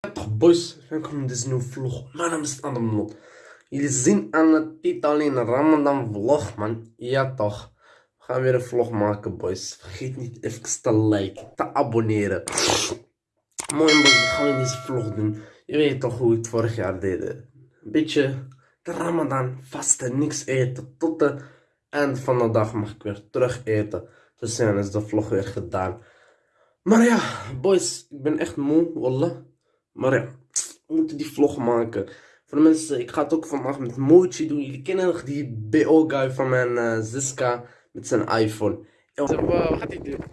Ja, boys, welkom in deze nieuwe vlog. Mijn naam is Adam. Jullie zien aan de titel alleen een Ramadan vlog, man. Ja toch. We gaan weer een vlog maken, boys. Vergeet niet even te liken, te abonneren. Mooi boys, wat gaan we deze vlog doen? Je weet toch hoe we het vorig jaar deden. Een beetje de Ramadan, vasten, niks eten. Tot het eind van de dag mag ik weer terug eten. Dus dan is de vlog weer gedaan. Maar ja, boys, ik ben echt moe, wallah. Maar ja, we moeten die vlog maken. Voor de mensen, ik ga het ook vandaag met Mochi doen. Jullie kennen nog die BO-guy van mijn uh, Ziska met zijn iPhone. Wat gaat hij doen?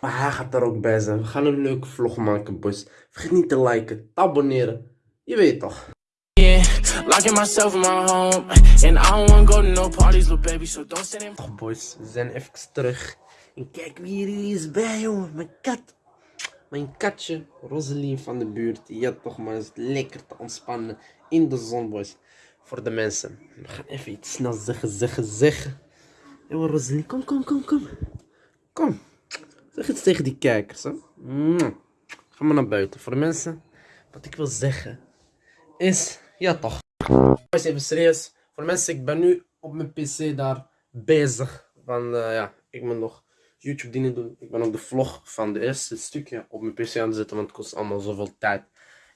Maar hij gaat er ook bij zijn. We gaan een leuke vlog maken, boys. Vergeet niet te liken, te abonneren. Je weet toch. Locking myself in my home, and I don't wanna go to no parties, little baby. So don't stand in. Toch, boys, we zijn even terug. En kijk wie er is bij, jongen. Mijn kat. Mijn katje, Rosalie van de buurt. Ja, toch maar is lekker te ontspannen in de zon, boys. Voor de mensen. We gaan even iets snel zeggen, zeggen, zeggen. Yo, Rosalie, kom, kom, kom, kom. Kom. Zeg iets tegen die kijkers, hè. Ga maar naar buiten. Voor de mensen, wat ik wil zeggen, is... Ja, toch. Boys, even serieus. Voor de mensen, ik ben nu op mijn pc daar bezig. Want eh, ja, ik moet nog YouTube dingen doen. Ik ben ook de vlog van de eerste stukje op mijn pc aan het zetten, want het kost allemaal zoveel tijd.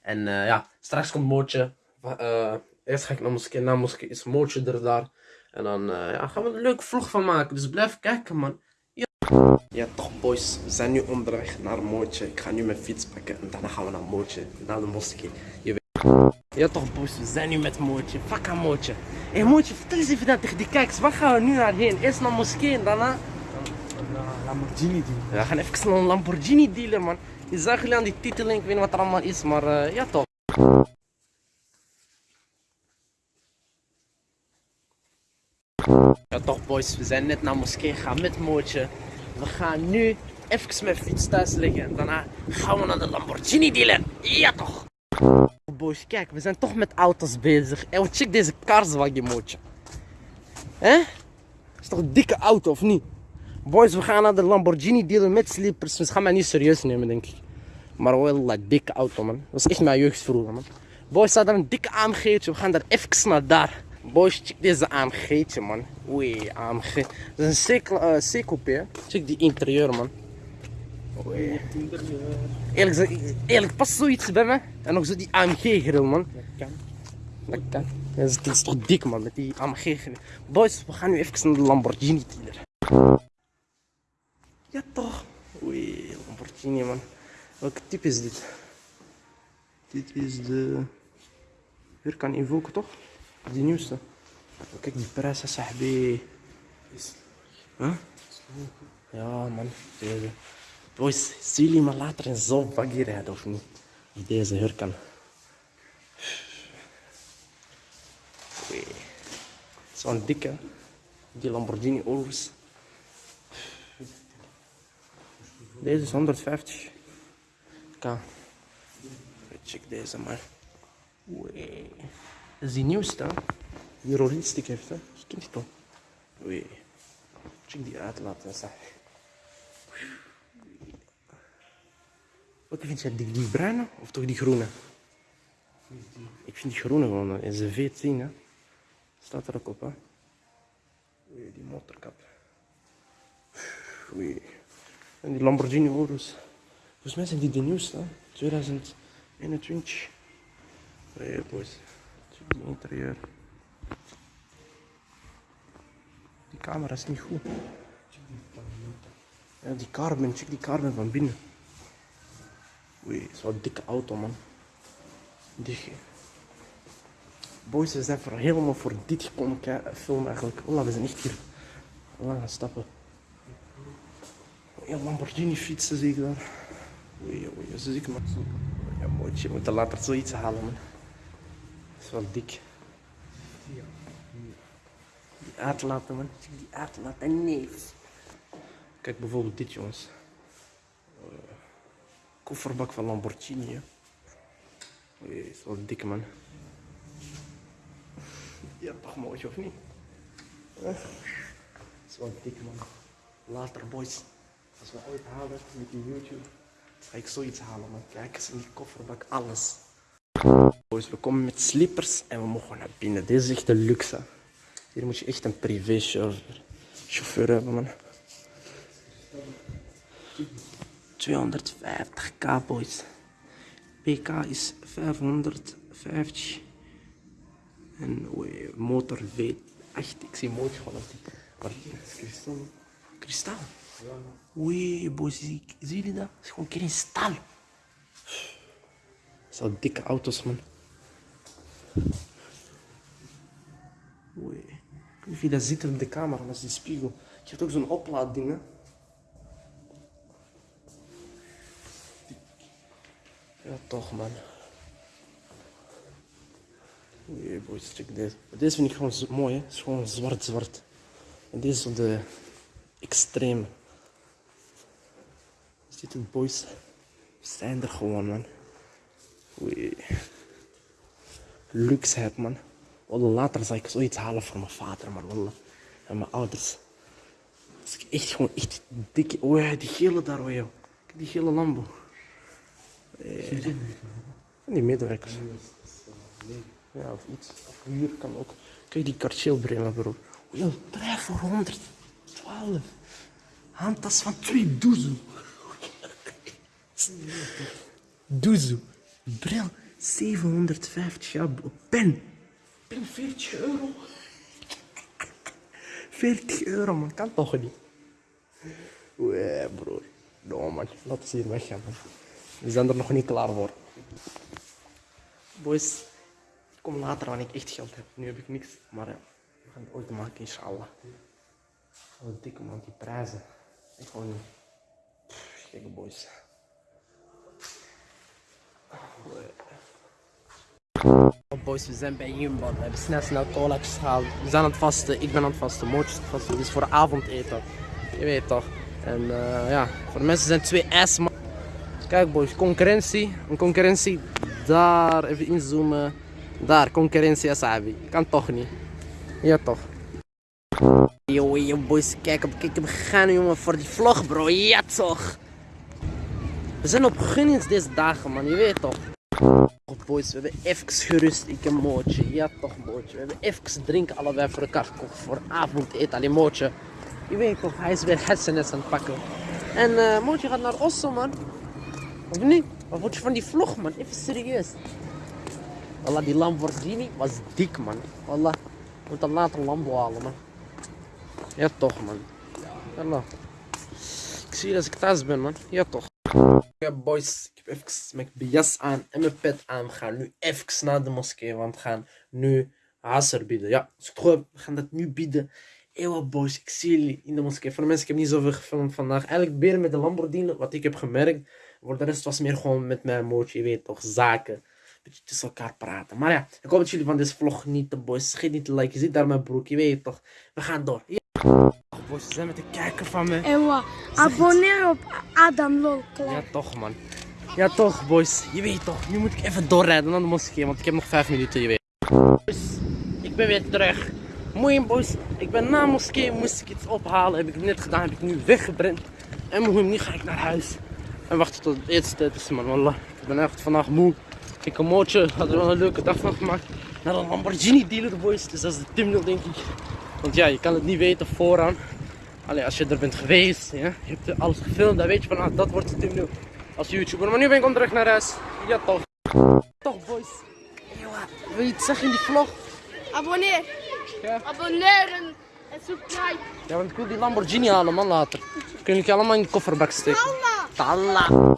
En eh, ja, straks komt Mootje. Eh, eerst ga ik naar moskee, na moskee is Mootje er daar. En dan eh, ja, gaan we een leuke vlog van maken. Dus blijf kijken, man. Ja. ja, toch boys. We zijn nu onderweg naar Mootje. Ik ga nu mijn fiets pakken en daarna gaan we naar Mootje, naar de moskee. Je weet. Ja toch boys, we zijn nu met Mootje. Fuck aan Mootje. Hé hey, Mootje, vertel eens even dat tegen die kijkers. Waar gaan we nu naar heen? Eerst naar moskee en daarna... Lamborghini. Ja, we gaan even naar een Lamborghini dealer, man. Je zag jullie aan die titeling, ik weet niet wat er allemaal is, maar uh, ja toch. Ja toch boys, we zijn net naar moskee gegaan met Mootje. We gaan nu even mijn fiets thuis leggen en daarna gaan we naar de Lamborghini dealer. Ja toch. Boys, kijk, we zijn toch met auto's bezig. En check deze Karswagen Mootje. Hè? Is toch een dikke auto of niet? Boys, we gaan naar de Lamborghini dealer met slippers. Ze gaan mij niet serieus nemen, denk ik. Maar wel een dikke auto, man. Dat is echt mijn jeugd vroeger, man. Boys, staat er een dikke AMG'tje. We gaan daar even naar daar. Boys, check deze AMG'tje, man. Oei, AMG. Dat is een C-coupé, uh, Check die interieur, man. Oei. Eerlijk, eerlijk, past zoiets bij me. En nog zo die AMG-grill, man. Dat kan. Dat kan. Dat is toch dik, man, met die AMG-grill. Boys, we gaan nu even naar de Lamborghini dealer. Ja toch? Oei, Lamborghini man. Welke type is dit? Dit is de Huracan Evoque toch? Die nieuwste. Oh, kijk die prijs, sahbi. Huh? Ja man, deze. Boys, zien jullie maar later in zo'n baggy rijden of niet? Deze Huracan. Oei. Zo'n dikke. Die Lamborghini Urus. Deze is 150. Kan. Check deze maar. Oei. Dat is die nieuwste. Die rollistick heeft, hè. Je kent die toch? Oei. Check die uitlaat, hè, zeg. Wat vind jij? Die, die bruine of toch die groene? Ik vind die groene gewoon, is een V10, hè. Staat er ook op, hè. Oei, die motorkap. Oei. En die Lamborghini Urus. Volgens mij zijn die de nieuwste, hè? 2021. Hey boys, check die interieur. Die camera is niet goed. Ja, die carbon, check die carbon van binnen. Oei, een dikke auto man. Dik. Boys, we zijn voor helemaal voor dit gekomen filmen eigenlijk. Oh, we zijn echt hier lang gaan stappen. Ja, Lamborghini fietsen zie ik daar. Oei, oei, zie ik maar zo. Ja, mooi, je moet er later zoiets halen, man. Dat is wel dik. Die uitlaten, man. Die uitlaten, nee. Kijk bijvoorbeeld dit, jongens. Uh, kofferbak van Lamborghini. Oei, dat is wel dik, man. Ja, toch mooi, of niet? Dat is wel dik, man. Later, boys. Als we ooit halen met die YouTube, Ga ik zoiets halen, man. Kijk eens in die kofferbak, alles. Boys, we komen met slippers en we mogen naar binnen. Dit is echt een luxe. Hier moet je echt een privé chauffeur, hebben, man. 250k, boys. PK is 550. En oei, motor V8. Ik zie mooi gewoon op die. Kristal? Oei, boys, zie, jullie dat? Het is gewoon kristal. Zo dikke auto's, man. Oei. Ik weet je dat ziet op de camera, dat is die spiegel. Je hebt ook zo'n oplaadding, hè. Ja, toch, man. Oei, boys, check deze. Deze vind ik gewoon mooi, hè. Het is gewoon zwart-zwart. En deze is zo de extreme. Ziet het, boys? We zijn er gewoon, man. Oei. Luxeheid, man. Wallah, later zal ik zoiets halen voor mijn vader, maar wallah. En mijn ouders. Als ik echt gewoon echt dikke... Oh ja, die gele daar, oh ja. Kijk, Die gele Lambo. Eh, Van die medewerkers. Ja, of iets. Of huur kan ook. Kijk, die Cartier brengen, bro. Oh ja, drijf voor 112. Handtas van 2 doezel. Doezel. Bril, 750 ja, bro. Pen. Pen 40 euro. 40 euro, man. Kan toch niet? Oeh, broer. No, man. Laten ze hier weggaan, man. We zijn er nog niet klaar voor. Boys, ik kom later wanneer ik echt geld heb. Nu heb ik niks, maar ja, we gaan het ooit maken, inshallah. Wat dikke man, die prijzen. Ik gewoon niet. Gekke boys. Boys, we zijn bij Jumbo. We hebben snel snel cola's gehaald. We zijn aan het vasten, ik ben aan het vasten, Mootjes aan het vasten. Is voor avondeten. Je weet toch. En eh, ja, voor de mensen zijn twee S. Kijk boys, concurrentie. Een concurrentie. Daar, even inzoomen. Daar, concurrentie Asabi. Kan toch niet. Ja toch. Yo, yo boys, kijk op, kijk, we gaan jongen voor die vlog bro. Ja toch. We zijn op gunnings deze dagen man, je weet toch. Oh boys, we hebben even gerust. Ik en Mootje. Ja toch Mootje. We hebben even drinken allebei voor elkaar gekocht. Voor avondeten. Alleen Mootje. Je weet toch, hij is weer hersenes aan het pakken. En eh Mootje gaat naar Osso man. Of niet? Wat vond je van die vlog man? Even serieus. Wallah, die Lamborghini was dik man. Wallah, we moeten later een Lambo halen man. Ja toch man. Wallah. Ik zie je ik thuis ben man. Ja toch. Ja boys, ik heb even mijn jas aan en mijn pet aan. We gaan nu even naar de moskee, want we gaan nu Hasser bieden. Ja, heb, we gaan dat nu bieden. Ewa boys, ik zie jullie in de moskee. Voor de mensen, ik heb niet zoveel gefilmd vandaag. Eigenlijk meer met de Lamborghini, wat ik heb gemerkt. Voor de rest was meer gewoon met mijn mootje, je weet toch, zaken. Beetje tussen elkaar praten. Maar ja, ik hoop dat jullie van deze vlog genieten boys. Vergeet niet te liken, je ziet daar mijn broek, je weet toch. We gaan door. Boys, we zijn met de kijker van me. Ewa, abonneer op Adam Lol. Ja, toch man. Ja, toch boys. Je weet toch, nu moet ik even doorrijden naar de moskee, want ik heb nog vijf minuten, je weet. Boys, ik ben weer terug. Mooi boys, ik ben na moskee, moest ik iets ophalen. Heb ik net gedaan, heb ik nu weggebrand. En nu ga ik naar huis. En wachten tot het eetstijd is man, wallah. Ik ben echt vandaag moe. Ik een mootje, had er wel een leuke dag van gemaakt. Naar een Lamborghini dealer boys, dus dat is de thumbnail denk ik. Want ja, je kan het niet weten vooraan. Allee, als je er bent geweest, ja, je hebt alles gefilmd, dan weet je van, ah, dat wordt de thumbnail als YouTuber. Maar nu ben ik onderweg naar huis. Ja toch. Toch boys. Ewa, wil je iets zeggen in die vlog? Abonneer. Ja. Abonneren en subscribe. Ja, want ik wil die Lamborghini halen man later. Kunnen jullie allemaal in de kofferbak steken? Allah. Talla.